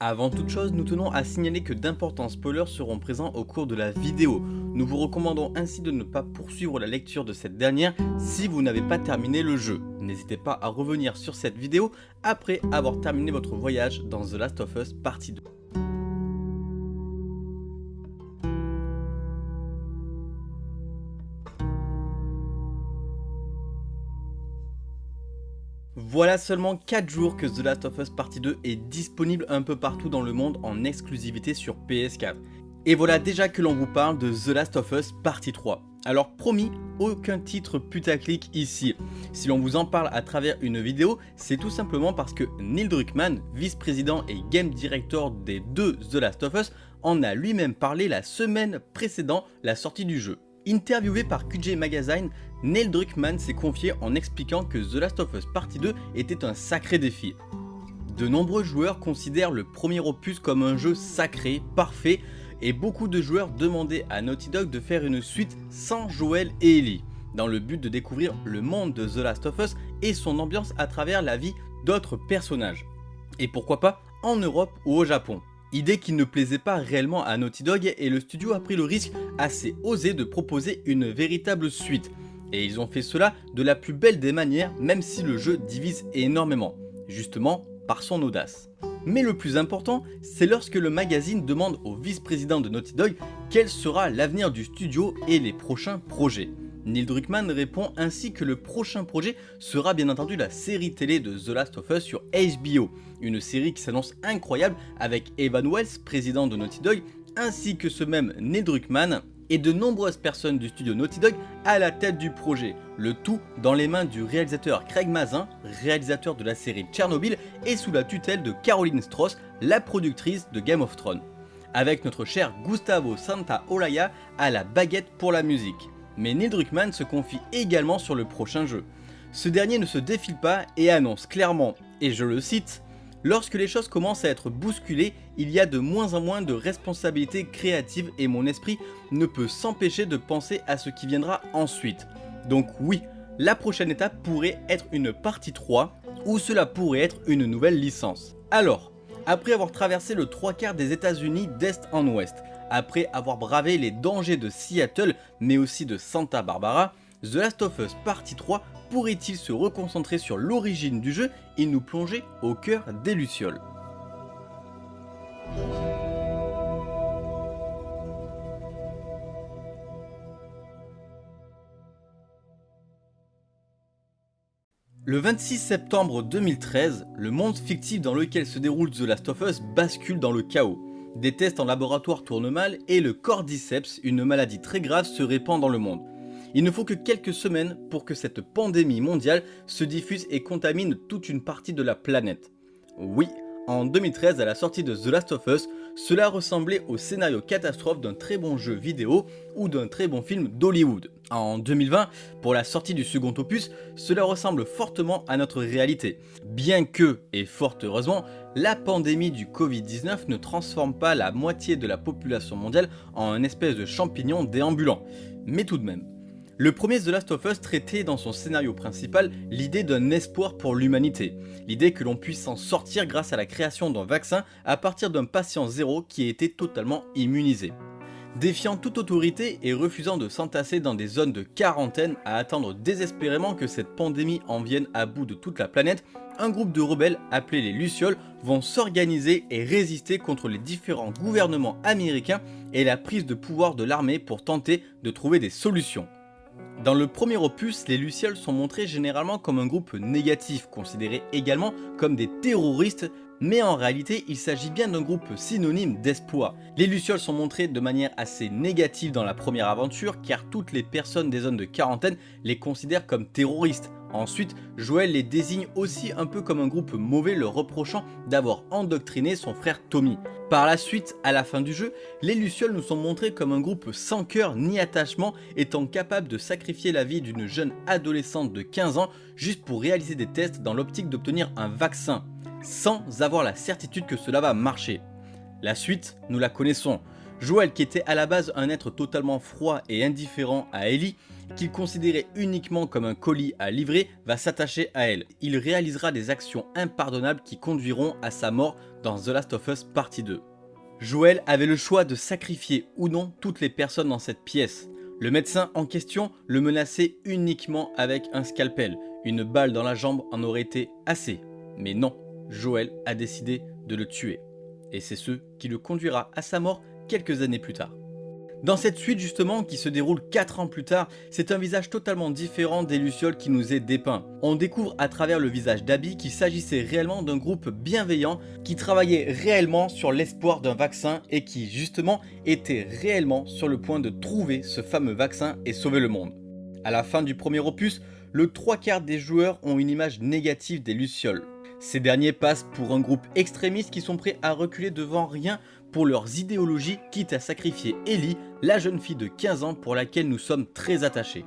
Avant toute chose, nous tenons à signaler que d'importants spoilers seront présents au cours de la vidéo. Nous vous recommandons ainsi de ne pas poursuivre la lecture de cette dernière si vous n'avez pas terminé le jeu. N'hésitez pas à revenir sur cette vidéo après avoir terminé votre voyage dans The Last of Us partie 2. Voilà seulement 4 jours que The Last of Us Partie 2 est disponible un peu partout dans le monde en exclusivité sur PS4. Et voilà déjà que l'on vous parle de The Last of Us Partie 3. Alors promis, aucun titre putaclic ici. Si l'on vous en parle à travers une vidéo, c'est tout simplement parce que Neil Druckmann, vice-président et game director des deux The Last of Us, en a lui-même parlé la semaine précédant la sortie du jeu. Interviewé par QJ Magazine, Neil Druckmann s'est confié en expliquant que The Last of Us Partie 2 était un sacré défi. De nombreux joueurs considèrent le premier opus comme un jeu sacré, parfait, et beaucoup de joueurs demandaient à Naughty Dog de faire une suite sans Joel et Ellie, dans le but de découvrir le monde de The Last of Us et son ambiance à travers la vie d'autres personnages. Et pourquoi pas en Europe ou au Japon. Idée qui ne plaisait pas réellement à Naughty Dog et le studio a pris le risque assez osé de proposer une véritable suite. Et ils ont fait cela de la plus belle des manières même si le jeu divise énormément, justement par son audace. Mais le plus important, c'est lorsque le magazine demande au vice-président de Naughty Dog quel sera l'avenir du studio et les prochains projets. Neil Druckmann répond ainsi que le prochain projet sera bien entendu la série télé de The Last of Us sur HBO, une série qui s'annonce incroyable avec Evan Wells, président de Naughty Dog, ainsi que ce même Neil Druckmann et de nombreuses personnes du studio Naughty Dog à la tête du projet, le tout dans les mains du réalisateur Craig Mazin, réalisateur de la série Tchernobyl et sous la tutelle de Caroline Strauss, la productrice de Game of Thrones, avec notre cher Gustavo Santaolalla à la baguette pour la musique. Mais Neil Druckmann se confie également sur le prochain jeu. Ce dernier ne se défile pas et annonce clairement, et je le cite, Lorsque les choses commencent à être bousculées, il y a de moins en moins de responsabilités créatives et mon esprit ne peut s'empêcher de penser à ce qui viendra ensuite. Donc oui, la prochaine étape pourrait être une partie 3 ou cela pourrait être une nouvelle licence. Alors, après avoir traversé le trois quarts des états unis d'est en ouest, après avoir bravé les dangers de Seattle mais aussi de Santa Barbara, The Last of Us Partie 3 pourrait-il se reconcentrer sur l'origine du jeu et nous plonger au cœur des Lucioles? Le 26 septembre 2013, le monde fictif dans lequel se déroule The Last of Us bascule dans le chaos. Des tests en laboratoire tournent mal et le cordyceps, une maladie très grave, se répand dans le monde. Il ne faut que quelques semaines pour que cette pandémie mondiale se diffuse et contamine toute une partie de la planète. Oui, en 2013, à la sortie de The Last of Us, cela ressemblait au scénario catastrophe d'un très bon jeu vidéo ou d'un très bon film d'Hollywood. En 2020, pour la sortie du second opus, cela ressemble fortement à notre réalité. Bien que, et fort heureusement, la pandémie du Covid-19 ne transforme pas la moitié de la population mondiale en un espèce de champignon déambulant. Mais tout de même, le premier The Last of Us traitait dans son scénario principal l'idée d'un espoir pour l'humanité, l'idée que l'on puisse s'en sortir grâce à la création d'un vaccin à partir d'un patient zéro qui été totalement immunisé. Défiant toute autorité et refusant de s'entasser dans des zones de quarantaine à attendre désespérément que cette pandémie en vienne à bout de toute la planète, un groupe de rebelles appelés les Lucioles vont s'organiser et résister contre les différents gouvernements américains et la prise de pouvoir de l'armée pour tenter de trouver des solutions. Dans le premier opus, les Lucioles sont montrés généralement comme un groupe négatif, considéré également comme des terroristes, mais en réalité il s'agit bien d'un groupe synonyme d'espoir. Les Lucioles sont montrés de manière assez négative dans la première aventure car toutes les personnes des zones de quarantaine les considèrent comme terroristes, Ensuite, Joël les désigne aussi un peu comme un groupe mauvais leur reprochant d'avoir endoctriné son frère Tommy. Par la suite, à la fin du jeu, les Lucioles nous sont montrés comme un groupe sans cœur ni attachement étant capable de sacrifier la vie d'une jeune adolescente de 15 ans juste pour réaliser des tests dans l'optique d'obtenir un vaccin, sans avoir la certitude que cela va marcher. La suite, nous la connaissons. Joël, qui était à la base un être totalement froid et indifférent à Ellie, qu'il considérait uniquement comme un colis à livrer, va s'attacher à elle. Il réalisera des actions impardonnables qui conduiront à sa mort dans The Last of Us Partie 2. Joël avait le choix de sacrifier ou non toutes les personnes dans cette pièce. Le médecin en question le menaçait uniquement avec un scalpel. Une balle dans la jambe en aurait été assez. Mais non, Joël a décidé de le tuer. Et c'est ce qui le conduira à sa mort quelques années plus tard. Dans cette suite justement qui se déroule 4 ans plus tard, c'est un visage totalement différent des Lucioles qui nous est dépeint. On découvre à travers le visage d'Abby qu'il s'agissait réellement d'un groupe bienveillant qui travaillait réellement sur l'espoir d'un vaccin et qui justement était réellement sur le point de trouver ce fameux vaccin et sauver le monde. À la fin du premier opus, le trois quarts des joueurs ont une image négative des Lucioles. Ces derniers passent pour un groupe extrémiste qui sont prêts à reculer devant rien pour leurs idéologies quitte à sacrifier Ellie, la jeune fille de 15 ans pour laquelle nous sommes très attachés.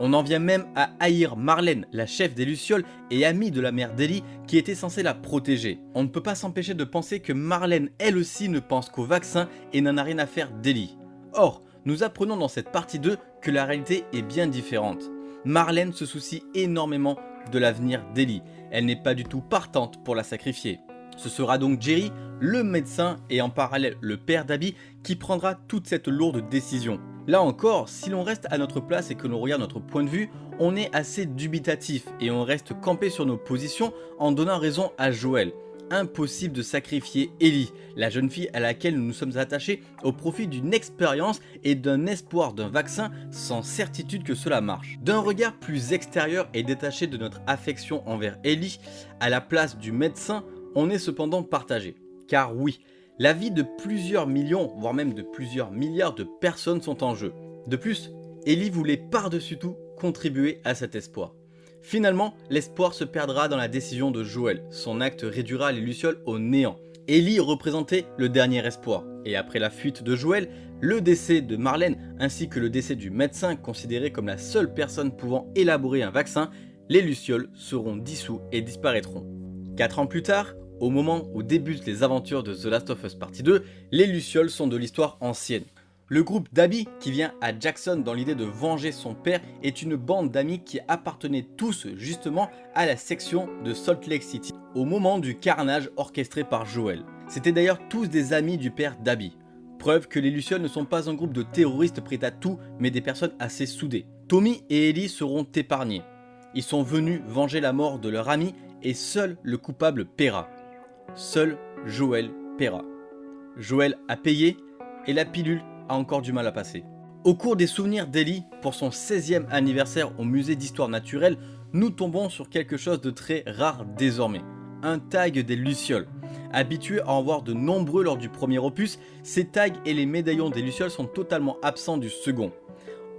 On en vient même à haïr Marlène, la chef des Lucioles et amie de la mère d'Ellie qui était censée la protéger. On ne peut pas s'empêcher de penser que Marlène elle aussi ne pense qu'au vaccin et n'en a rien à faire d'Ellie. Or, nous apprenons dans cette partie 2 que la réalité est bien différente. Marlène se soucie énormément de l'avenir d'Ellie, elle n'est pas du tout partante pour la sacrifier. Ce sera donc Jerry, le médecin et en parallèle le père d'Abby qui prendra toute cette lourde décision. Là encore, si l'on reste à notre place et que l'on regarde notre point de vue, on est assez dubitatif et on reste campé sur nos positions en donnant raison à Joël. Impossible de sacrifier Ellie, la jeune fille à laquelle nous nous sommes attachés au profit d'une expérience et d'un espoir d'un vaccin sans certitude que cela marche. D'un regard plus extérieur et détaché de notre affection envers Ellie, à la place du médecin, on est cependant partagé. Car oui, la vie de plusieurs millions, voire même de plusieurs milliards de personnes sont en jeu. De plus, Ellie voulait par-dessus tout contribuer à cet espoir. Finalement, l'espoir se perdra dans la décision de Joël. Son acte réduira les Lucioles au néant. Ellie représentait le dernier espoir. Et après la fuite de Joël, le décès de Marlène ainsi que le décès du médecin considéré comme la seule personne pouvant élaborer un vaccin, les Lucioles seront dissous et disparaîtront. Quatre ans plus tard, au moment où débutent les aventures de The Last of Us Partie 2, les Lucioles sont de l'histoire ancienne. Le groupe d'Abby qui vient à Jackson dans l'idée de venger son père est une bande d'amis qui appartenaient tous justement à la section de Salt Lake City au moment du carnage orchestré par Joel. C'était d'ailleurs tous des amis du père d'Abby. Preuve que les Lucioles ne sont pas un groupe de terroristes prêts à tout mais des personnes assez soudées. Tommy et Ellie seront épargnés. Ils sont venus venger la mort de leur ami et seul le coupable paiera. Seul Joël paiera. Joël a payé et la pilule encore du mal à passer. Au cours des souvenirs d'Ellie, pour son 16e anniversaire au musée d'histoire naturelle, nous tombons sur quelque chose de très rare désormais. Un tag des Lucioles. Habitués à en voir de nombreux lors du premier opus, ces tags et les médaillons des Lucioles sont totalement absents du second.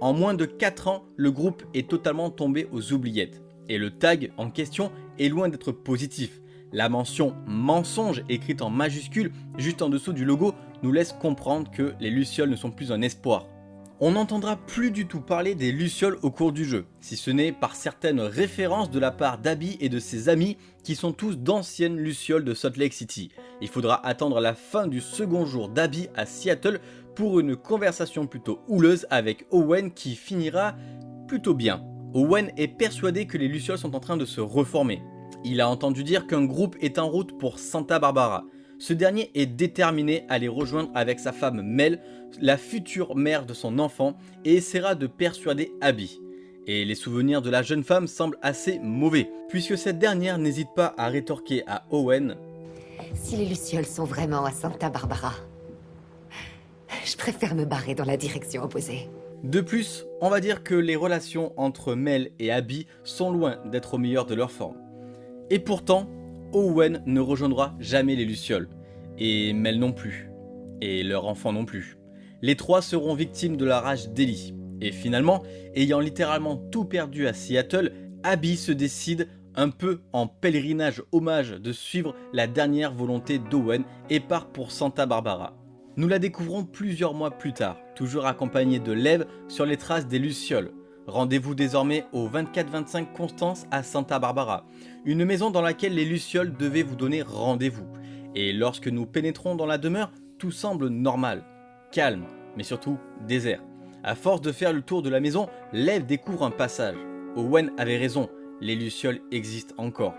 En moins de 4 ans, le groupe est totalement tombé aux oubliettes. Et le tag en question est loin d'être positif. La mention mensonge écrite en majuscule juste en dessous du logo nous laisse comprendre que les Lucioles ne sont plus un espoir. On n'entendra plus du tout parler des Lucioles au cours du jeu, si ce n'est par certaines références de la part d'Abby et de ses amis qui sont tous d'anciennes Lucioles de Salt Lake City. Il faudra attendre la fin du second jour d'Abby à Seattle pour une conversation plutôt houleuse avec Owen qui finira plutôt bien. Owen est persuadé que les Lucioles sont en train de se reformer. Il a entendu dire qu'un groupe est en route pour Santa Barbara. Ce dernier est déterminé à les rejoindre avec sa femme Mel, la future mère de son enfant, et essaiera de persuader Abby. Et les souvenirs de la jeune femme semblent assez mauvais, puisque cette dernière n'hésite pas à rétorquer à Owen Si les Lucioles sont vraiment à Santa Barbara, je préfère me barrer dans la direction opposée. De plus, on va dire que les relations entre Mel et Abby sont loin d'être au meilleur de leur forme. Et pourtant, Owen ne rejoindra jamais les Lucioles, et Mel non plus, et leur enfant non plus. Les trois seront victimes de la rage d'Ellie, et finalement, ayant littéralement tout perdu à Seattle, Abby se décide un peu en pèlerinage hommage de suivre la dernière volonté d'Owen et part pour Santa Barbara. Nous la découvrons plusieurs mois plus tard, toujours accompagnée de Lev sur les traces des Lucioles, Rendez-vous désormais au 24-25 Constance à Santa Barbara, une maison dans laquelle les Lucioles devaient vous donner rendez-vous. Et lorsque nous pénétrons dans la demeure, tout semble normal. calme, mais surtout désert. À force de faire le tour de la maison, Lev découvre un passage. Owen avait raison, les Lucioles existent encore.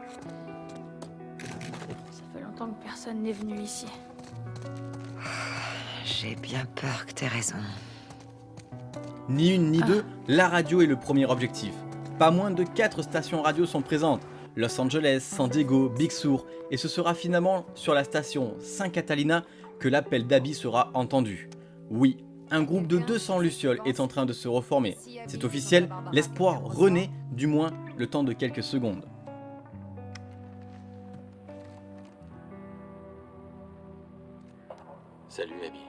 Ça fait longtemps que personne n'est venu ici. J'ai bien peur que t'aies raison. Ni une ni Ah. deux, la radio est le premier objectif. Pas moins de 4 stations radio sont présentes. Los Angeles, San Diego, Big Sur, et ce sera finalement sur la station Saint Catalina que l'appel d'Abby sera entendu. Oui, un groupe de 200 lucioles est en train de se reformer. C'est officiel, l'espoir renaît, du moins le temps de quelques secondes. Salut, Abby.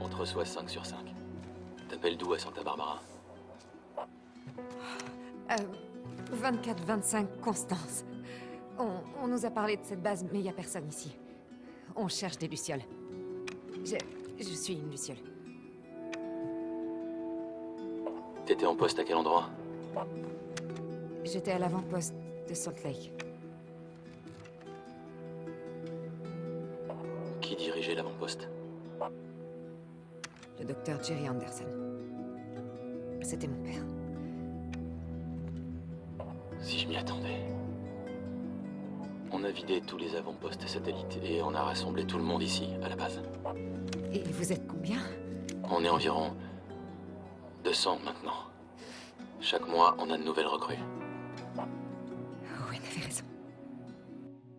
On te reçoit 5 sur 5. T'appelles d'où à Santa Barbara Euh, 24-25 Constance. On, on nous a parlé de cette base, mais il n'y a personne ici. On cherche des lucioles. Je, je suis une luciole. T'étais en poste à quel endroit J'étais à l'avant-poste de Salt Lake. Qui dirigeait l'avant-poste Le docteur Jerry Anderson. C'était mon père. Si je m'y attendais. On a vidé tous les avant-postes satellites et on a rassemblé tout le monde ici, à la base. Et vous êtes combien? On est environ 200 maintenant. Chaque mois, on a de nouvelles recrues. Owen avait raison.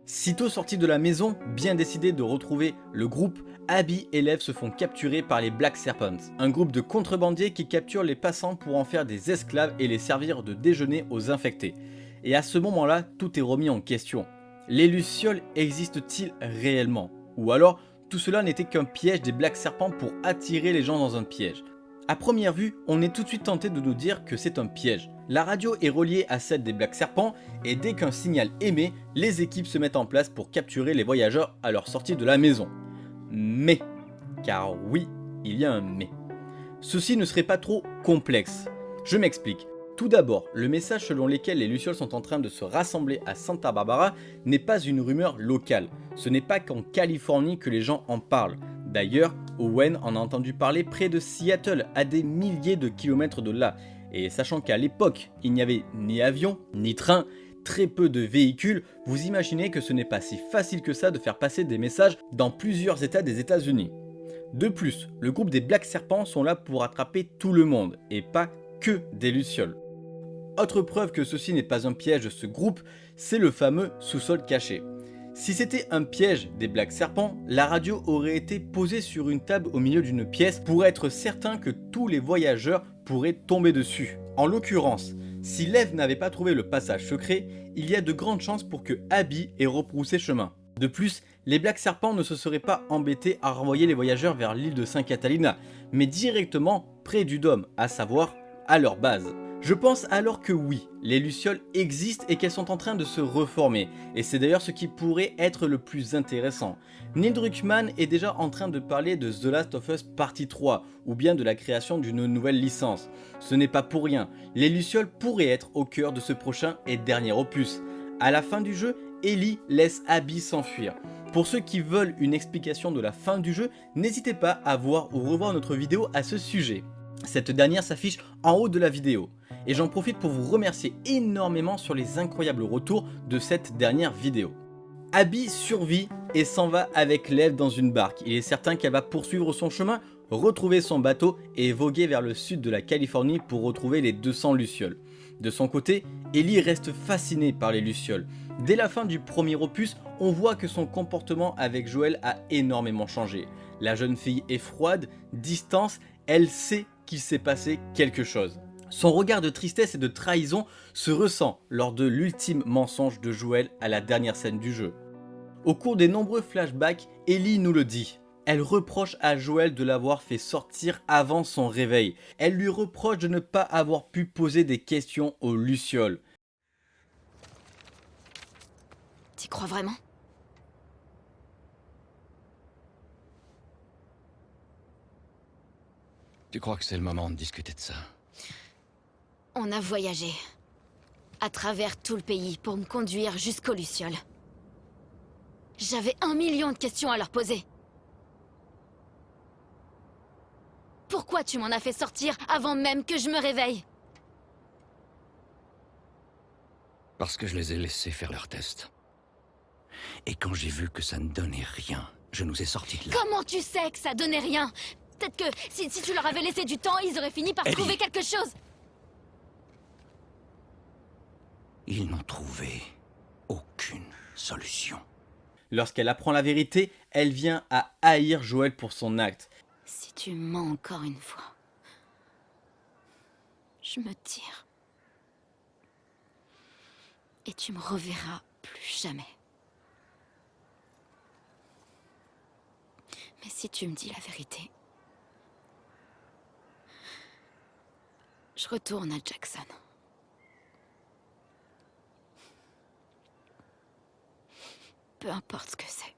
Sitôt sortis de la maison, bien décidés de retrouver le groupe, Abby et Lev se font capturer par les Black Serpents, un groupe de contrebandiers qui capturent les passants pour en faire des esclaves et les servir de déjeuner aux infectés. Et à ce moment-là, tout est remis en question. Les Lucioles existent-ils réellement? Ou alors, tout cela n'était qu'un piège des Black Serpents pour attirer les gens dans un piège? À première vue, on est tout de suite tenté de nous dire que c'est un piège. La radio est reliée à celle des Black Serpents et dès qu'un signal émet, les équipes se mettent en place pour capturer les voyageurs à leur sortie de la maison. Mais, car oui, il y a un mais. Ceci ne serait pas trop complexe. Je m'explique. Tout d'abord, le message selon lequel les Lucioles sont en train de se rassembler à Santa Barbara n'est pas une rumeur locale. Ce n'est pas qu'en Californie que les gens en parlent. D'ailleurs, Owen en a entendu parler près de Seattle, à des milliers de kilomètres de là. Et sachant qu'à l'époque, il n'y avait ni avion, ni train, très peu de véhicules, vous imaginez que ce n'est pas si facile que ça de faire passer des messages dans plusieurs états des états unis De plus, le groupe des Black Serpents sont là pour attraper tout le monde, et pas que des Lucioles. Autre preuve que ceci n'est pas un piège de ce groupe, c'est le fameux sous-sol caché. Si c'était un piège des Black Serpents, la radio aurait été posée sur une table au milieu d'une pièce pour être certain que tous les voyageurs pourraient tomber dessus. En l'occurrence, si Lev n'avait pas trouvé le passage secret, il y a de grandes chances pour que Abby ait reproussé chemin. De plus, les Black Serpents ne se seraient pas embêtés à renvoyer les voyageurs vers l'île de Saint Catalina, mais directement près du dôme, à savoir à leur base. Je pense alors que oui, les Lucioles existent et qu'elles sont en train de se reformer, et c'est d'ailleurs ce qui pourrait être le plus intéressant. Neil Druckmann est déjà en train de parler de The Last of Us Partie 3, ou bien de la création d'une nouvelle licence. Ce n'est pas pour rien, les Lucioles pourraient être au cœur de ce prochain et dernier opus. À la fin du jeu, Ellie laisse Abby s'enfuir. Pour ceux qui veulent une explication de la fin du jeu, n'hésitez pas à voir ou revoir notre vidéo à ce sujet. Cette dernière s'affiche en haut de la vidéo. Et j'en profite pour vous remercier énormément sur les incroyables retours de cette dernière vidéo. Abby survit et s'en va avec Lev dans une barque. Il est certain qu'elle va poursuivre son chemin, retrouver son bateau et voguer vers le sud de la Californie pour retrouver les 200 Lucioles. De son côté, Ellie reste fascinée par les Lucioles. Dès la fin du premier opus, on voit que son comportement avec Joël a énormément changé. La jeune fille est froide, distance, elle sait qu'il s'est passé quelque chose. Son regard de tristesse et de trahison se ressent lors de l'ultime mensonge de Joël à la dernière scène du jeu. Au cours des nombreux flashbacks, Ellie nous le dit. Elle reproche à Joël de l'avoir fait sortir avant son réveil. Elle lui reproche de ne pas avoir pu poser des questions aux Lucioles. T'y crois vraiment? Tu crois que c'est le moment de discuter de ça? On a voyagé. À travers tout le pays pour me conduire jusqu'aux Lucioles. J'avais un million de questions à leur poser. Pourquoi tu m'en as fait sortir avant même que je me réveille? Parce que je les ai laissés faire leur test. Et quand j'ai vu que ça ne donnait rien, je nous ai sortis de là. Comment tu sais que ça donnait rien? Peut-être que si, si tu leur avais laissé du temps, ils auraient fini par Ellie. trouver quelque chose. Ils n'ont trouvé aucune solution. Lorsqu'elle apprend la vérité, elle vient à haïr Joël pour son acte. Si tu mens encore une fois, je me tire. Et tu me reverras plus jamais. Mais si tu me dis la vérité, je retourne à Jackson. Peu importe ce que c'est.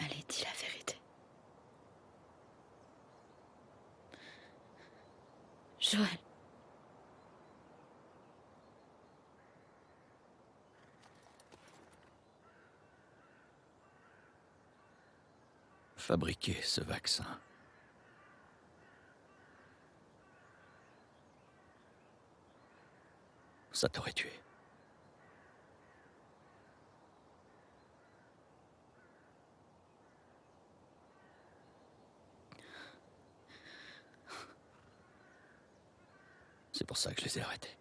Allez, dis la vérité. Joël. Fabriquer ce vaccin. Ça t'aurait tué. C'est pour ça que je les ai arrêtés.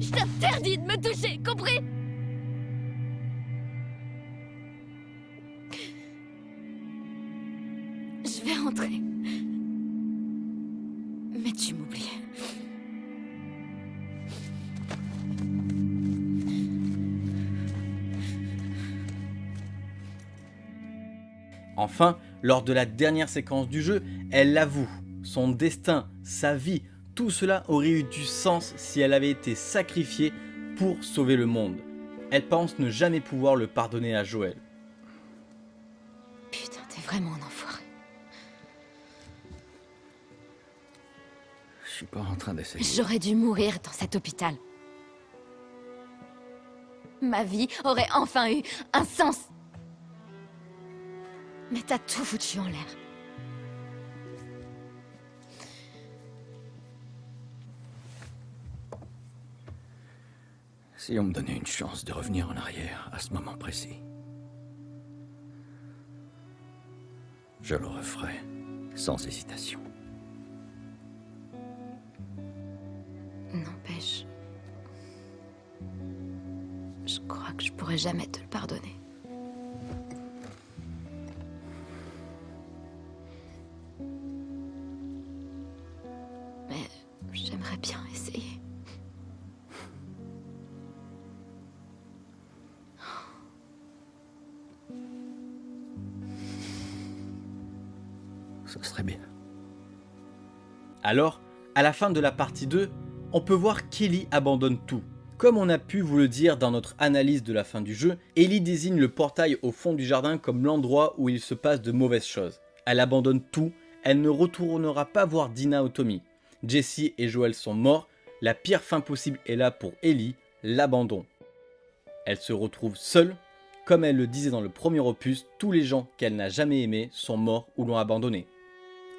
Je t'interdis de me toucher, compris? Je vais rentrer. Mais tu m'oublies. Enfin, lors de la dernière séquence du jeu, elle l'avoue. Son destin, sa vie, tout cela aurait eu du sens si elle avait été sacrifiée pour sauver le monde. Elle pense ne jamais pouvoir le pardonner à Joël. Putain, t'es vraiment un enfoiré. Je suis pas en train d'essayer. J'aurais dû mourir dans cet hôpital. Ma vie aurait enfin eu un sens. Mais t'as tout foutu en l'air. Si on me donnait une chance de revenir en arrière à ce moment précis, je le referais sans hésitation. N'empêche. Je crois que je pourrais jamais te le pardonner. Alors, à la fin de la partie 2, on peut voir qu'Ellie abandonne tout. Comme on a pu vous le dire dans notre analyse de la fin du jeu, Ellie désigne le portail au fond du jardin comme l'endroit où il se passe de mauvaises choses. Elle abandonne tout, elle ne retournera pas voir Dina ou Tommy. Jesse et Joel sont morts, la pire fin possible est là pour Ellie, l'abandon. Elle se retrouve seule, comme elle le disait dans le premier opus, tous les gens qu'elle n'a jamais aimés sont morts ou l'ont abandonnée.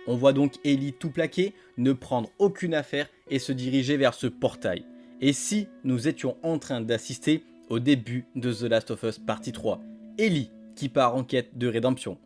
On voit donc Ellie tout plaquer, ne prendre aucune affaire et se diriger vers ce portail. Et si nous étions en train d'assister au début de The Last of Us partie 3, Ellie qui part en quête de rédemption.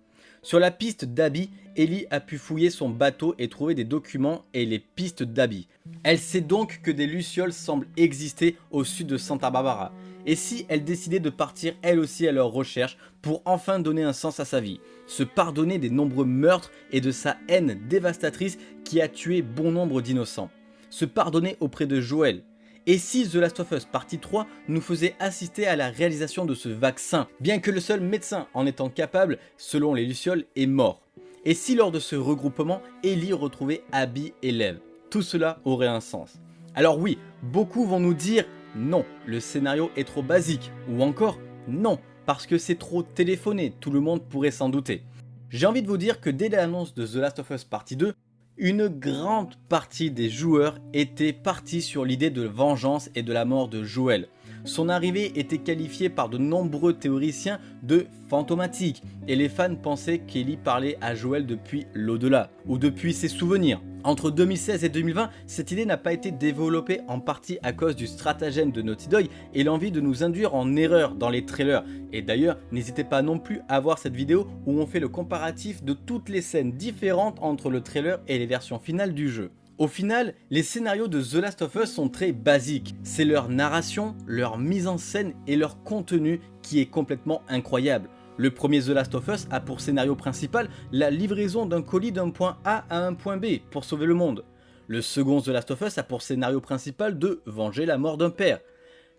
Sur la piste d'Abby, Ellie a pu fouiller son bateau et trouver des documents et les pistes d'Abby. Elle sait donc que des lucioles semblent exister au sud de Santa Barbara. Et si elle décidait de partir elle aussi à leur recherche pour enfin donner un sens à sa vie, se pardonner des nombreux meurtres et de sa haine dévastatrice qui a tué bon nombre d'innocents, se pardonner auprès de Joël, et si The Last of Us partie 3 nous faisait assister à la réalisation de ce vaccin, bien que le seul médecin en étant capable, selon les Lucioles, est mort. Et si lors de ce regroupement, Ellie retrouvait Abby et Lev? Tout cela aurait un sens. Alors oui, beaucoup vont nous dire non, le scénario est trop basique, ou encore non, parce que c'est trop téléphoné, tout le monde pourrait s'en douter. J'ai envie de vous dire que dès l'annonce de The Last of Us Partie 2, une grande partie des joueurs étaient partis sur l'idée de vengeance et de la mort de Joël. Son arrivée était qualifiée par de nombreux théoriciens de fantomatique et les fans pensaient qu'Ellie parlait à Joël depuis l'au-delà ou depuis ses souvenirs. Entre 2016 et 2020, cette idée n'a pas été développée en partie à cause du stratagème de Naughty Dog et l'envie de nous induire en erreur dans les trailers. Et d'ailleurs, n'hésitez pas non plus à voir cette vidéo où on fait le comparatif de toutes les scènes différentes entre le trailer et les versions finales du jeu. Au final, les scénarios de The Last of Us sont très basiques. C'est leur narration, leur mise en scène et leur contenu qui est complètement incroyable. Le premier The Last of Us a pour scénario principal la livraison d'un colis d'un point A à un point B pour sauver le monde. Le second The Last of Us a pour scénario principal de venger la mort d'un père.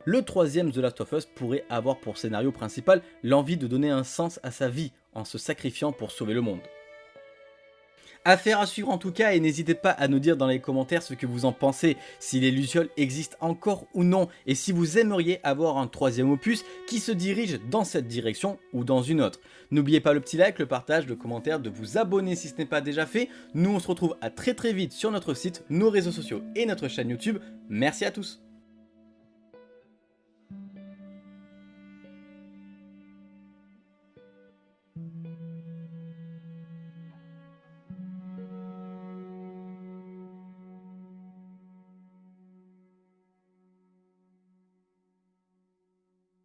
Le troisième The Last of Us pourrait avoir pour scénario principal l'envie de donner un sens à sa vie en se sacrifiant pour sauver le monde. Affaire à suivre en tout cas et n'hésitez pas à nous dire dans les commentaires ce que vous en pensez, si les Lucioles existent encore ou non et si vous aimeriez avoir un troisième opus qui se dirige dans cette direction ou dans une autre. N'oubliez pas le petit like, le partage, le commentaire, de vous abonner si ce n'est pas déjà fait. Nous on se retrouve à très très vite sur notre site, nos réseaux sociaux et notre chaîne YouTube. Merci à tous